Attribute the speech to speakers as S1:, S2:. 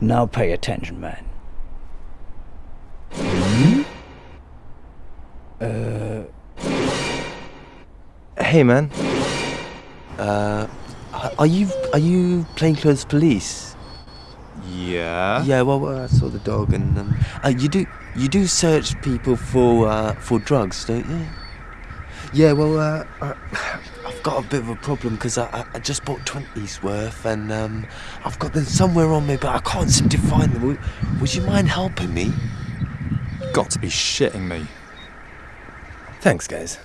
S1: Now pay attention, man. Hmm? Uh.
S2: Hey, man. Uh, are you are you plainclothes police?
S3: Yeah.
S2: Yeah. Well, uh, I saw the dog, and um, uh, you do you do search people for uh, for drugs, don't you? Yeah. Well, uh, uh, I've got a bit of a problem because I, I I just bought twenties worth, and um, I've got them somewhere on me, but I can't seem to find them. Would, would you mind helping me?
S3: Got to be shitting me.
S2: Thanks, guys.